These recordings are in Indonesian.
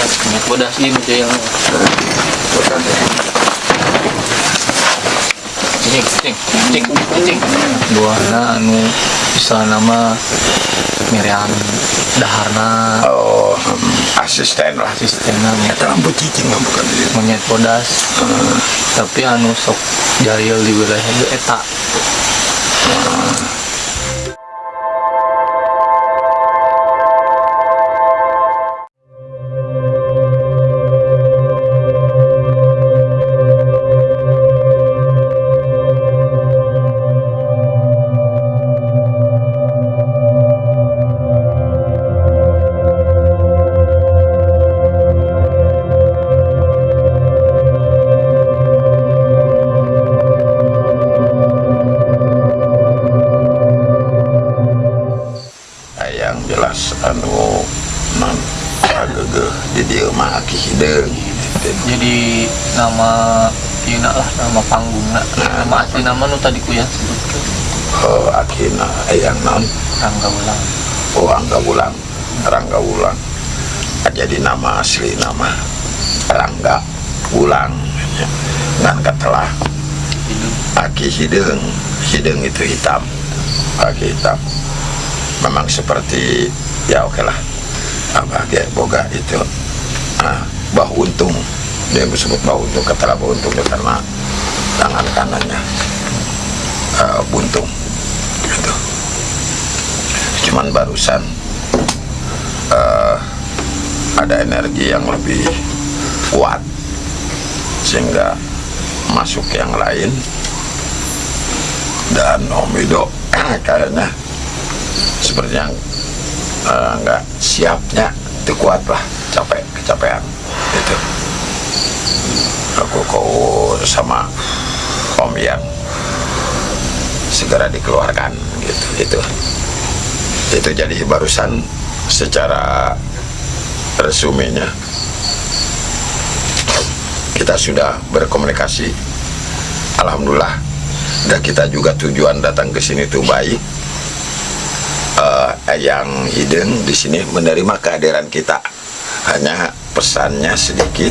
minyak bodas ini jail cing cing cing cing. Buahna anu bisa nama miriam daharna. Oh hmm, asisten lah. Sistemnya Eta lampu cicing mah bukan monyet bodas. Tapi anu sok jail di wilayah itu eta. Ah, nama Kina lah nama panggungna nama asli nama nu tadi ku yang sebutkan oh akina yang non Rangga Ulang oh angga wulang. Rangga wulang. Ah, jadi nama asli nama rangga wulang. Ya. ngan katelah. Hidup aki hideung hideung itu hitam. Aki hitam. Memang seperti ya oke lah apa ya boga itu. Ah, bahu untung dia disebut bahu untung kata bahu untung itu karena tangan kanannya. Ah, buntung gitu. Cuman barusan ah, ada energi yang lebih kuat sehingga masuk yang lain. Dan Om Ido kayaknya sepertinya eh, nggak siapnya itu kuat lah capek kecapean aku kau sama Om yang segera dikeluarkan gitu itu itu jadi barusan secara resumenya kita sudah berkomunikasi. Alhamdulillah dan kita juga tujuan datang ke sini tuh baik. Eh, yang hidden di sini menerima kehadiran kita. Hanya pesannya sedikit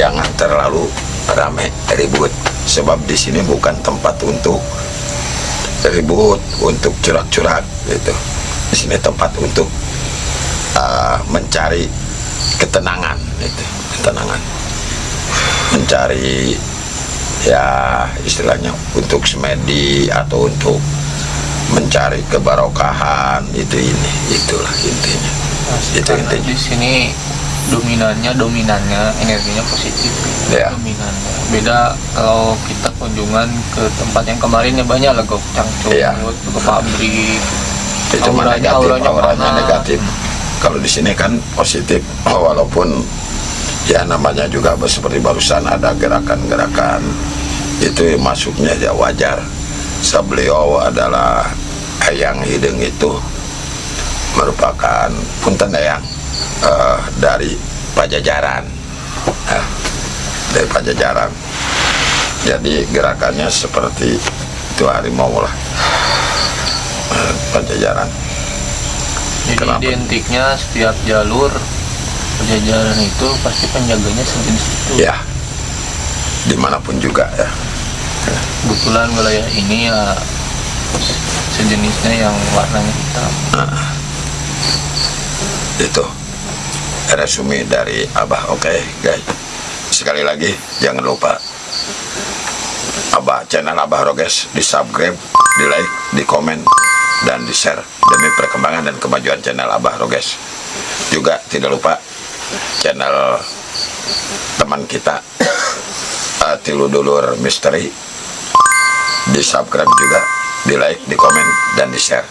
jangan terlalu ramai ribut. Sebab di sini bukan tempat untuk ribut untuk curak-curak gitu. Di sini tempat untuk eh, mencari ketenangan itu ketenangan. Mencari ya istilahnya untuk semedi atau untuk mencari kebarokahan itu ini itulah intinya. Itu karena intinya. di sini dominannya dominannya energinya positif. Ya. dominannya. Beda kalau kita kunjungan ke tempat yang kemarin ya banyak lah gok. Cangcung Iya. ke pabrik. Itu mah auranya- negatif auranya negatif. Kalau di sini kan positif walaupun ya namanya juga seperti barusan ada gerakan-gerakan. Itu masuknya ya wajar. Sa beliau adalah yang hidung itu merupakan punten yang eh, dari pajajaran. Nah, dari pajajaran. Jadi gerakannya seperti itu harimau lah. Eh, pajajaran. Jadi Kenapa? identiknya setiap jalur pejajaran itu pasti penjaganya sejenis itu. Ya. Di mana pun juga ya. Kebetulan wilayah ini ya sejenisnya yang warnanya hitam. Itu resume dari Abah oke guys? Sekali lagi jangan lupa Abah channel Abah Roges di subscribe di like di komen dan di share demi perkembangan dan kemajuan channel Abah Roges. Juga tidak lupa channel teman kita uh, Tilu Dulur Misteri. Di subscribe juga di like di komen dan di share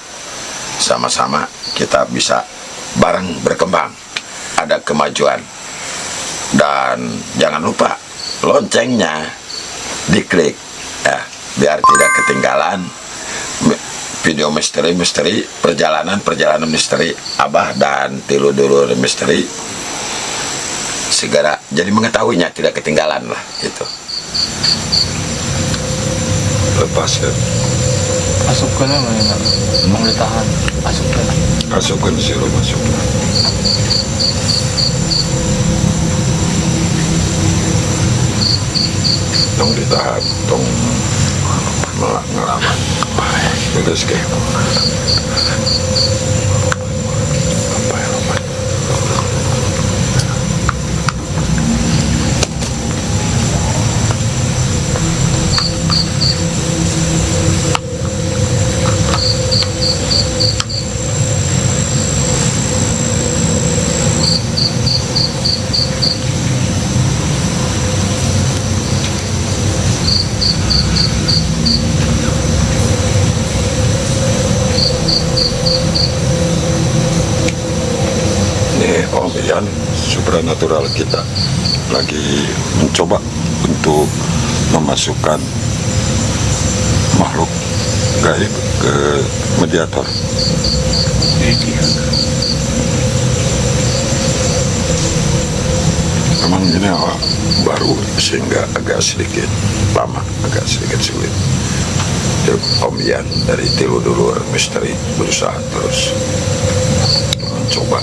sama-sama kita bisa bareng berkembang ada kemajuan. Dan jangan lupa loncengnya diklik. Ya biar tidak ketinggalan video misteri-misteri perjalanan-perjalanan misteri Abah dan Tilu Dulur Misteri. Segera jadi mengetahuinya tidak ketinggalan lah gitu. Lepas ya Pasok ko na, wala na. Panglitahan. Pasok ko na. Pasok ko na, zero. Pasok na. Itong litahan, itong mga ngalaman. Pagkas kayo. Supranatural kita lagi mencoba untuk memasukkan makhluk gaib ke mediator. Memang ini baru sehingga agak sedikit lama agak sedikit sulit. Om Ian dari Tilu Dulur Misteri berusaha terus mencoba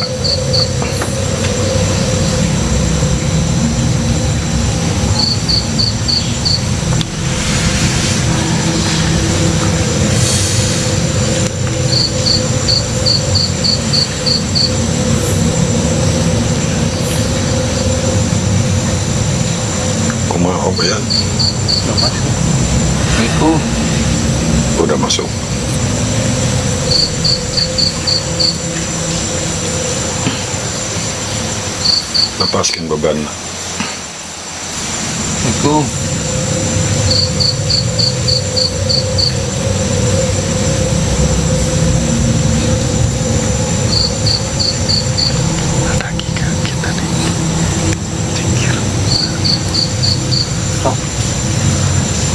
kumaha Om Ian Udah masuk. Itu udah masuk lepaskan beban itu.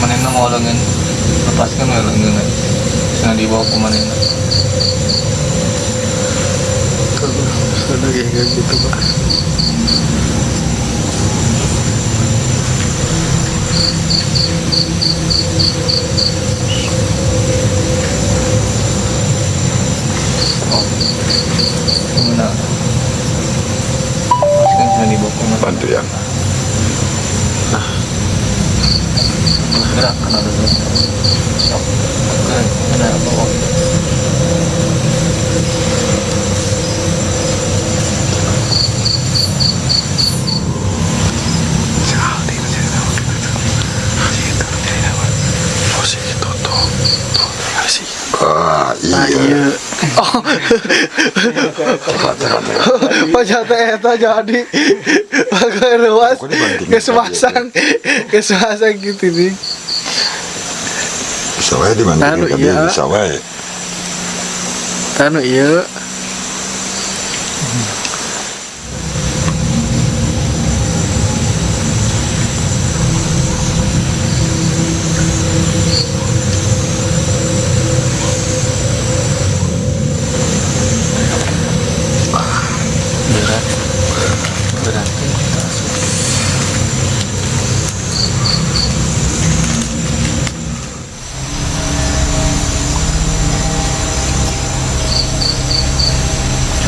Manena mau lengan lepaskan lengan. Jangan dibawa ke manena. Kalau sudah kayak gitu pak bantu ya Gerak kena dulu. Sok. Gerak. Sekali masih tahu Situ tidak apa Oh sih itu tuh Tuh tinggal sih ah Ah iya. Iya. Oh. Pajata eta jadi. Pakai ruas Kesemasang Kesemasang gitu nih sawai di mana Anu, kami iya. sawai Anu iya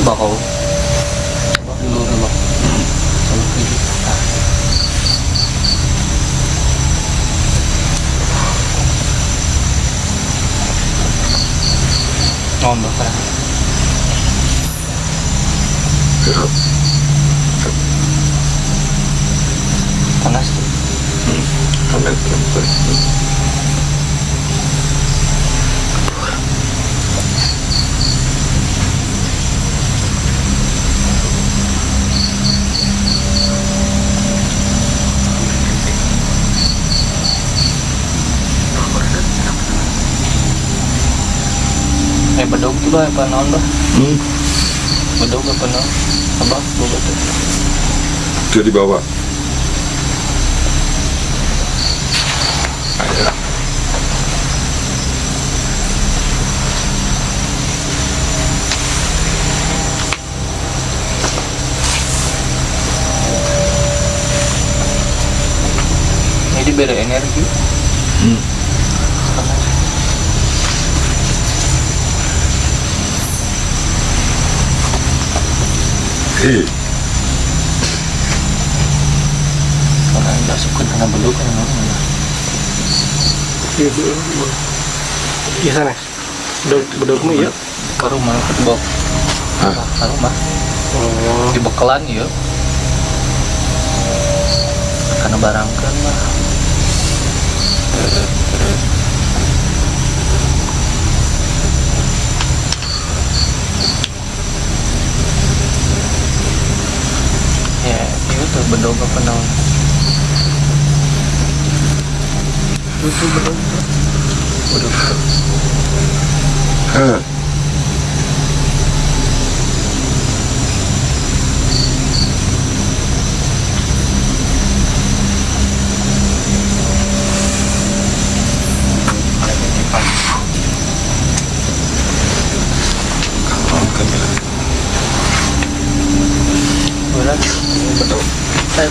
Bakaw. Luro mo. Oh, no, para. Tangas to. Hmm. Tangas to. Eh, bedog bah, apa naon bah? Hmm. Bedog apa naon? Abah, boba tuh. itu di bawah Ayo. Jadi beda energi. Hmm. Yang masuk ke dalam bedog kan bah. Iya. Iya sana. Bedog mah ya. ke rumah ke bok Hah? ke rumah Oh. di bekelan ya karena barangkan mah ya itu tuh bedog apa? Itu bedog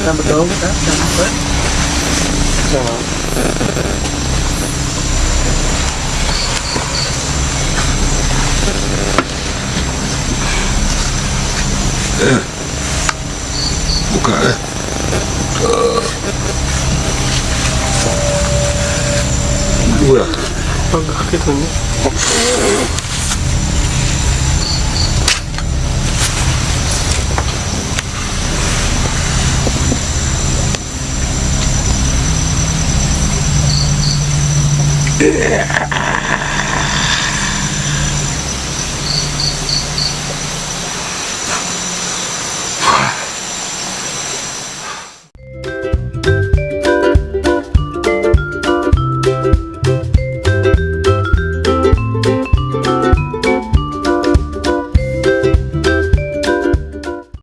saya kan bedog kan sampai Nah, Buka eh. Dua. agak gitu Yeah.